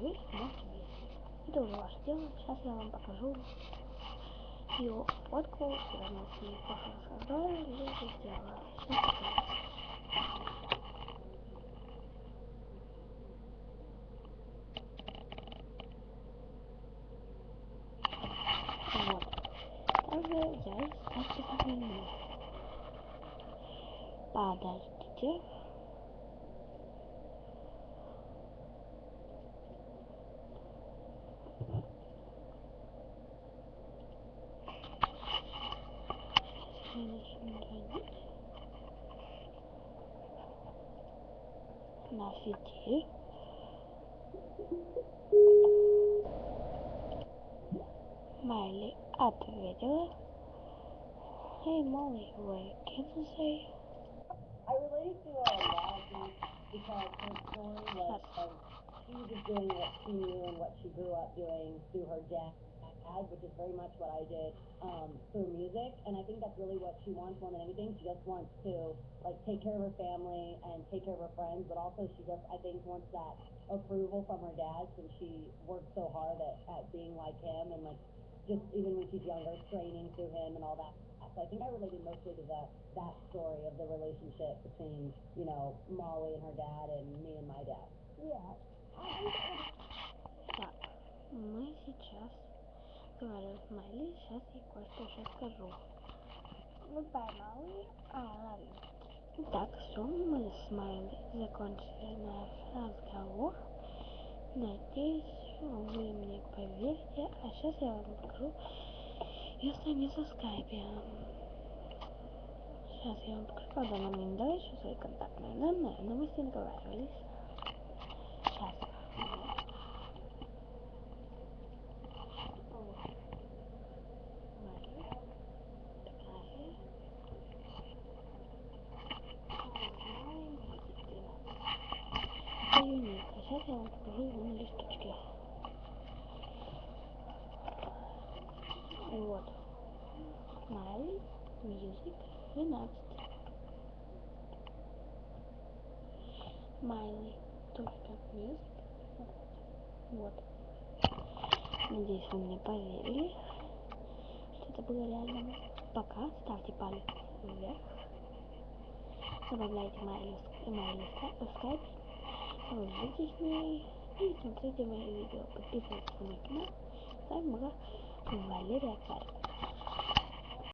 вы можете видеть. Это уже ваше дело. Сейчас я вам покажу ее фотку, когда мы с ней создали, сделала. Сейчас покажу. Я и ставьте сохранение. Подождите. Nafiti. Miley at video. Hey Molly, wait, can you say? I related to uh, Lassie because her story was she was doing what she knew and what she grew up doing through her death which is very much what I did um, through music. And I think that's really what she wants more than anything. She just wants to like take care of her family and take care of her friends, but also she just I think wants that approval from her dad since she worked so hard at, at being like him and like just even when she's younger, training through him and all that. So I think I related mostly to the that story of the relationship between, you know, Molly and her dad and me and my dad. Yeah. Так, мы сейчас говорим с Майли, сейчас я кое-что еще скажу. Molly. I love you. Итак, все, мы с Майли закончили наш разговор. Надеюсь, вы мне поверите. А сейчас я вам покажу ее страницу в скайпе. Сейчас я вам покажу, правда, она мне не дала еще свои контактные данные, но мы с ней договаривались. Сейчас. Вот. Майли. Фотография. А сейчас я вам покажу его на листочке. Вот. Смайли, Music, 12. Смайли, только Music. Вот. Надеюсь, вы мне поверили, это было реально. Пока ставьте палец вверх. Добавляйте Майли Майли в скайп. С ней и смотрите мои видео. Подписывайтесь на канал. С вами была Валерия Царь.